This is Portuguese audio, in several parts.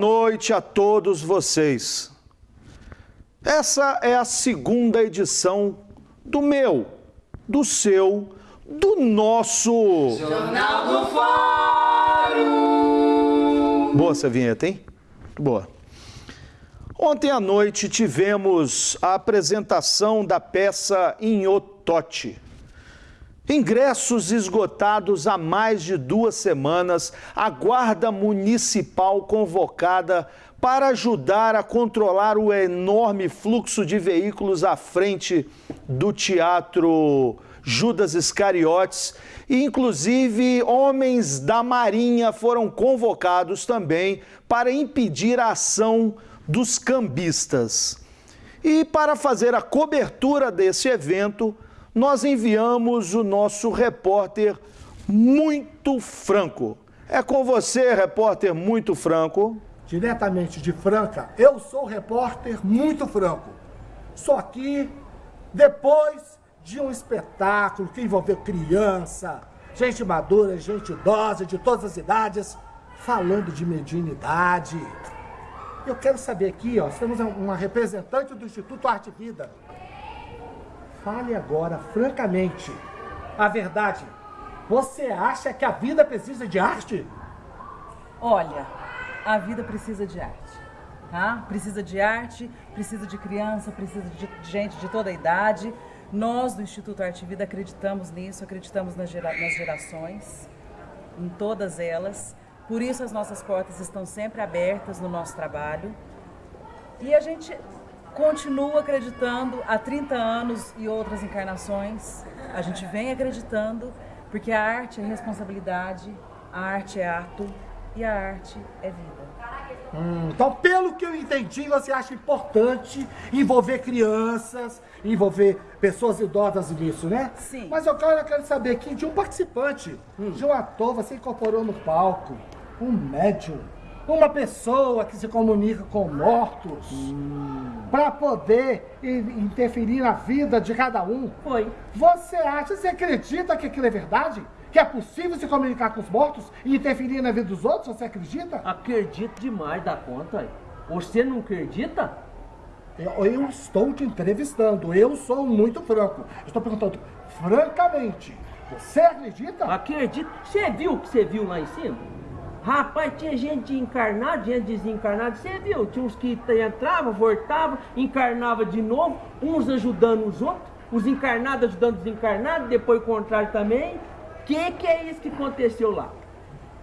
Boa noite a todos vocês. Essa é a segunda edição do meu, do seu, do nosso Jornal do Fórum. Boa essa vinheta, hein? Boa. Ontem à noite tivemos a apresentação da peça Inhotote. Ingressos esgotados há mais de duas semanas, a Guarda Municipal convocada para ajudar a controlar o enorme fluxo de veículos à frente do Teatro Judas Iscariotes e, inclusive, homens da Marinha foram convocados também para impedir a ação dos cambistas. E para fazer a cobertura desse evento, nós enviamos o nosso repórter Muito Franco. É com você, repórter Muito Franco. Diretamente de Franca, eu sou o repórter Muito Franco. Só aqui depois de um espetáculo que envolveu criança, gente madura, gente idosa, de todas as idades, falando de mediunidade. Eu quero saber aqui, ó, temos uma representante do Instituto Arte Vida. Fale agora, francamente, a verdade. Você acha que a vida precisa de arte? Olha, a vida precisa de arte. Tá? Precisa de arte, precisa de criança, precisa de gente de toda a idade. Nós do Instituto Arte Vida acreditamos nisso, acreditamos nas, gera nas gerações, em todas elas. Por isso as nossas portas estão sempre abertas no nosso trabalho. E a gente continua acreditando há 30 anos e outras encarnações. A gente vem acreditando porque a arte é responsabilidade, a arte é ato e a arte é vida. Hum, então, pelo que eu entendi, você acha importante envolver crianças, envolver pessoas idosas nisso, né? Sim. Mas eu quero, eu quero saber aqui de um participante, hum. de um ator, você incorporou no palco, um médium uma pessoa que se comunica com mortos hum. para poder interferir na vida de cada um. Foi. Você acha, você acredita que aquilo é verdade? Que é possível se comunicar com os mortos e interferir na vida dos outros? Você acredita? Acredito demais da conta. Você não acredita? Eu, eu estou te entrevistando. Eu sou muito franco. Estou perguntando francamente. Você acredita? Acredito. Você viu o que você viu lá em cima? Rapaz, tinha gente encarnada, gente desencarnada. Você viu? Tinha uns que entravam, voltavam, encarnava de novo, uns ajudando os outros, os encarnados ajudando os desencarnados, depois o contrário também. O que, que é isso que aconteceu lá?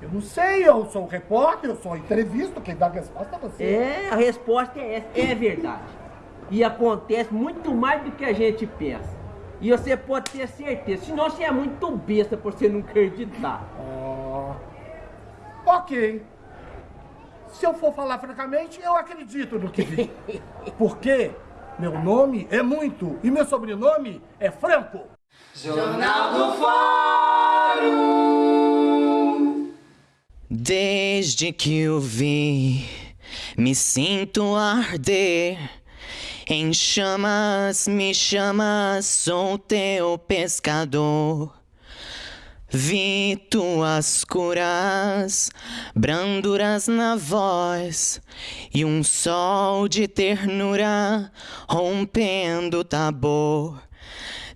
Eu não sei, eu sou repórter, eu sou entrevista, quem dá a resposta é você. É, a resposta é essa, é verdade. E acontece muito mais do que a gente pensa. E você pode ter certeza, senão você é muito besta por você não acreditar. Oh. Ok. Se eu for falar francamente, eu acredito no que vi. Porque meu nome é muito e meu sobrenome é Franco. Jornal do Fórum. Desde que eu vi, me sinto arder. Em chamas, me chamas, sou teu pescador. Vi tuas curas, branduras na voz e um sol de ternura rompendo o tabor.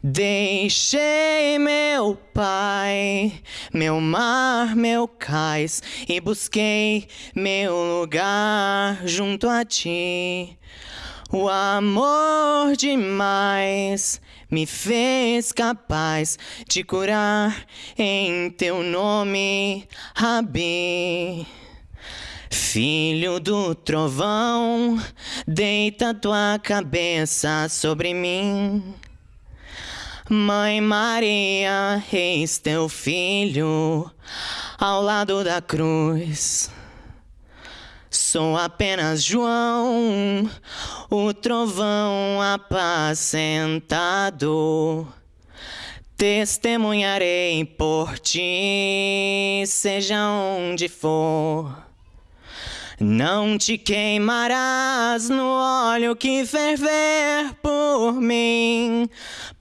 Deixei meu pai, meu mar, meu cais e busquei meu lugar junto a ti. O amor demais me fez capaz de curar em teu nome, Rabi. Filho do trovão, deita tua cabeça sobre mim. Mãe Maria, eis teu filho ao lado da cruz. Sou apenas João, o trovão apacentado. Testemunharei por ti, seja onde for. Não te queimarás no óleo que ferver por mim,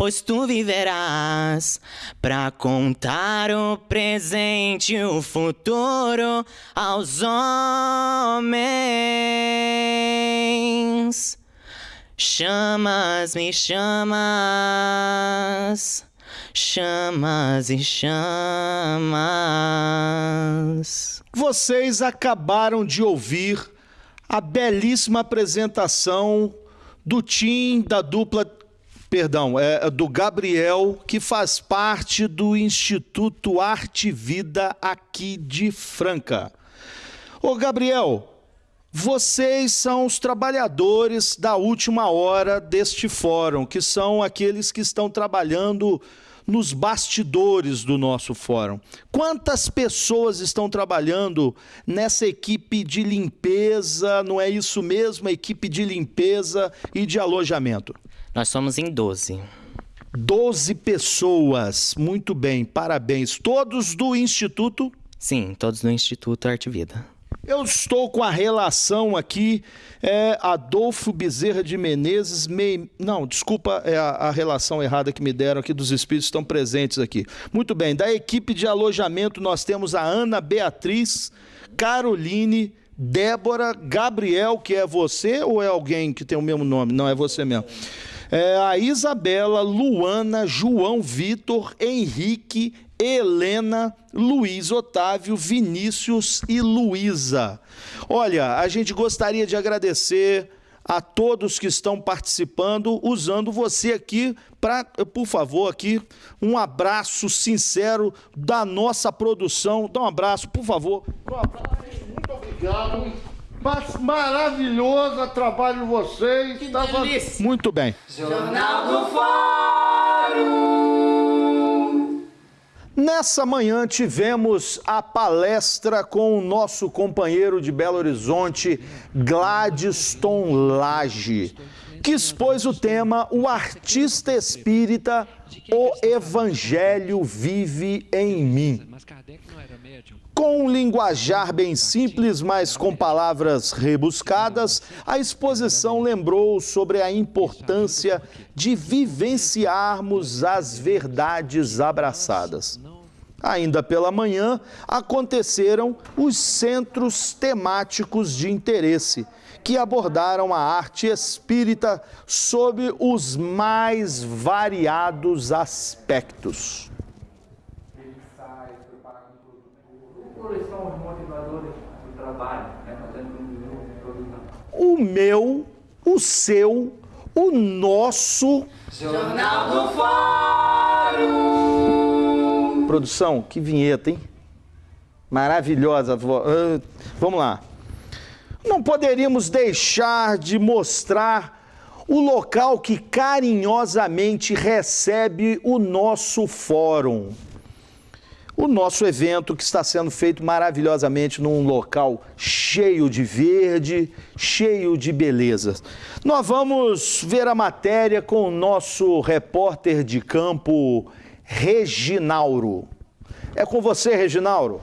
pois tu viverás para contar o presente e o futuro aos homens. Chamas, me chamas, chamas e chamas. Vocês acabaram de ouvir a belíssima apresentação do Tim da dupla, perdão, é do Gabriel, que faz parte do Instituto Arte Vida aqui de Franca. Ô Gabriel, vocês são os trabalhadores da última hora deste fórum, que são aqueles que estão trabalhando nos bastidores do nosso fórum. Quantas pessoas estão trabalhando nessa equipe de limpeza? Não é isso mesmo? A equipe de limpeza e de alojamento. Nós somos em 12. 12 pessoas. Muito bem, parabéns. Todos do Instituto? Sim, todos do Instituto Arte Vida. Eu estou com a relação aqui, é, Adolfo Bezerra de Menezes, não, desculpa, é a, a, relação errada que me deram aqui dos espíritos estão presentes aqui. Muito bem, da equipe de alojamento nós temos a Ana Beatriz, Caroline, Débora, Gabriel, que é você ou é alguém que tem o mesmo nome? Não, é você mesmo. É, a Isabela, Luana, João Vitor, Henrique, Helena, Luiz Otávio, Vinícius e Luísa. Olha, a gente gostaria de agradecer a todos que estão participando, usando você aqui para, por favor, aqui um abraço sincero da nossa produção. Dá um abraço, por favor. Um abraço, muito obrigado. Maravilhoso o trabalho de vocês. Que Tava... Muito bem. Jornal do Fórum. Nessa manhã tivemos a palestra com o nosso companheiro de Belo Horizonte, Gladstone Lage, que expôs o tema O Artista Espírita, o Evangelho Vive em Mim. Com um linguajar bem simples, mas com palavras rebuscadas, a exposição lembrou sobre a importância de vivenciarmos as verdades abraçadas. Ainda pela manhã, aconteceram os centros temáticos de interesse, que abordaram a arte espírita sob os mais variados aspectos. O meu, o seu, o nosso. Jornal do Fórum. Produção, que vinheta, hein? Maravilhosa. Uh, vamos lá. Não poderíamos deixar de mostrar o local que carinhosamente recebe o nosso fórum. O nosso evento que está sendo feito maravilhosamente num local cheio de verde, cheio de belezas. Nós vamos ver a matéria com o nosso repórter de campo, Reginauro. É com você, Reginauro.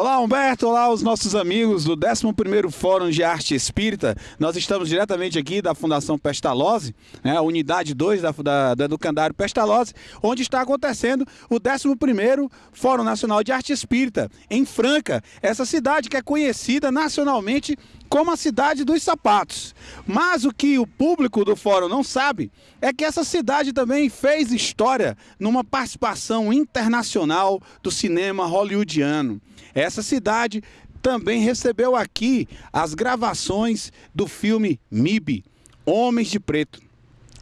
Olá, Humberto. Olá, os nossos amigos do 11º Fórum de Arte Espírita. Nós estamos diretamente aqui da Fundação Pestalozzi, né, a unidade 2 da, da, do Educandário Pestalozzi, onde está acontecendo o 11º Fórum Nacional de Arte Espírita, em Franca, essa cidade que é conhecida nacionalmente como a cidade dos sapatos. Mas o que o público do fórum não sabe é que essa cidade também fez história numa participação internacional do cinema hollywoodiano. Essa cidade também recebeu aqui as gravações do filme MIB, Homens de Preto.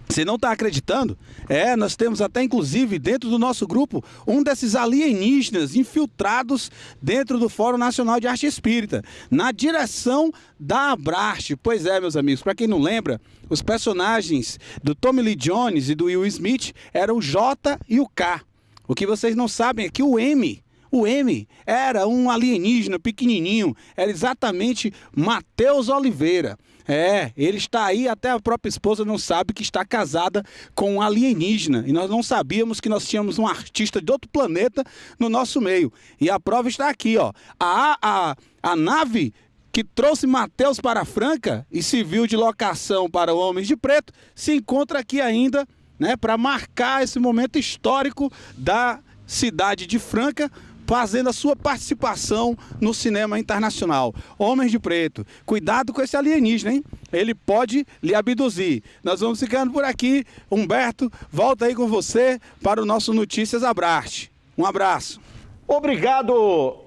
Você não está acreditando? É, nós temos até inclusive dentro do nosso grupo um desses alienígenas infiltrados dentro do Fórum Nacional de Arte Espírita, na direção da Abraste. Pois é, meus amigos, para quem não lembra, os personagens do Tommy Lee Jones e do Will Smith eram o J e o K. O que vocês não sabem é que o M O M era um alienígena pequenininho, era exatamente Matheus Oliveira. É, ele está aí, até a própria esposa não sabe que está casada com um alienígena. E nós não sabíamos que nós tínhamos um artista de outro planeta no nosso meio. E a prova está aqui, ó. A, a, a nave que trouxe Mateus para Franca e serviu de locação para o Homens de Preto, se encontra aqui ainda, né, para marcar esse momento histórico da cidade de Franca, fazendo a sua participação no cinema internacional. Homens de Preto, cuidado com esse alienígena, hein? Ele pode lhe abduzir. Nós vamos ficando por aqui. Humberto, volta aí com você para o nosso Notícias Abraste. Um abraço. Obrigado,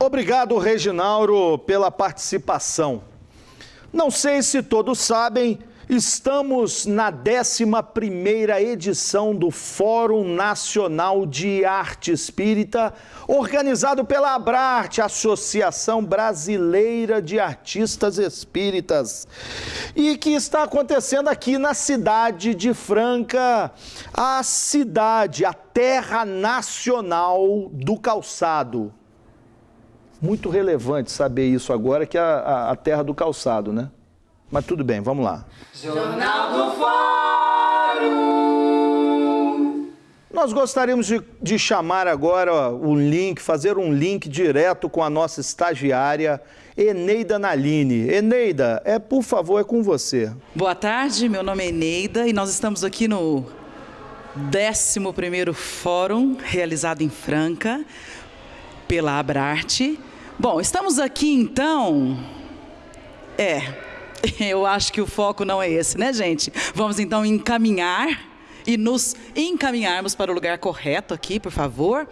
obrigado, Reginauro, pela participação. Não sei se todos sabem, Estamos na 11ª edição do Fórum Nacional de Arte Espírita, organizado pela Abrarte, Associação Brasileira de Artistas Espíritas, e que está acontecendo aqui na cidade de Franca, a cidade, a terra nacional do calçado. Muito relevante saber isso agora, que é a, a terra do calçado, né? Mas tudo bem, vamos lá. Jornal do Fórum. Nós gostaríamos de, de chamar agora o link, fazer um link direto com a nossa estagiária, Eneida Naline. Eneida, é por favor, é com você. Boa tarde, meu nome é Eneida e nós estamos aqui no 11º Fórum, realizado em Franca, pela Abrarte. Bom, estamos aqui então... É, Eu acho que o foco não é esse, né, gente? Vamos então encaminhar e nos encaminharmos para o lugar correto aqui, por favor.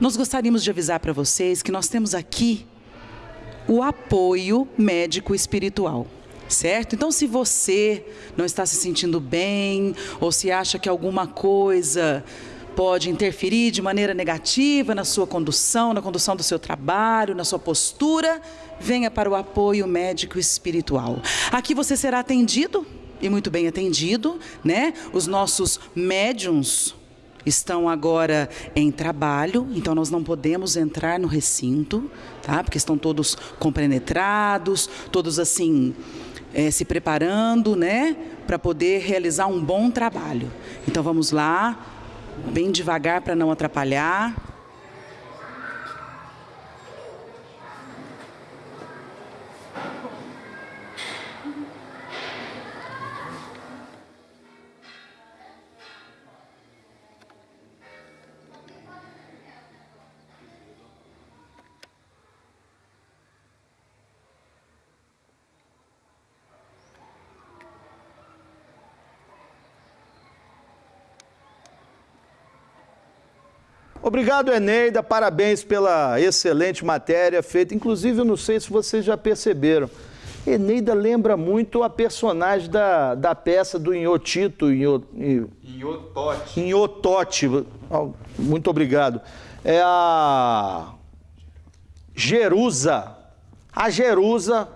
Nós gostaríamos de avisar para vocês que nós temos aqui o apoio médico espiritual. Certo? Então, se você não está se sentindo bem, ou se acha que alguma coisa pode interferir de maneira negativa na sua condução, na condução do seu trabalho, na sua postura, venha para o apoio médico espiritual. Aqui você será atendido e muito bem atendido, né? Os nossos médiums estão agora em trabalho, então nós não podemos entrar no recinto, tá? Porque estão todos compenetrados, todos assim é, se preparando, né? Para poder realizar um bom trabalho. Então vamos lá, bem devagar para não atrapalhar. Obrigado, Eneida. Parabéns pela excelente matéria feita. Inclusive, eu não sei se vocês já perceberam. Eneida lembra muito a personagem da, da peça do Inhotito. Inhotote. Inhotote. Muito obrigado. É a Jerusa. A Jerusa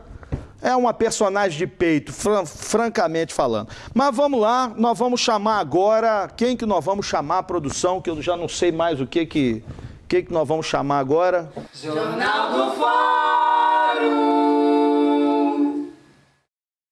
é uma personagem de peito, fran francamente falando. Mas vamos lá, nós vamos chamar agora, quem que nós vamos chamar a produção, que eu já não sei mais o que que, que, que nós vamos chamar agora. Jornal do Fórum.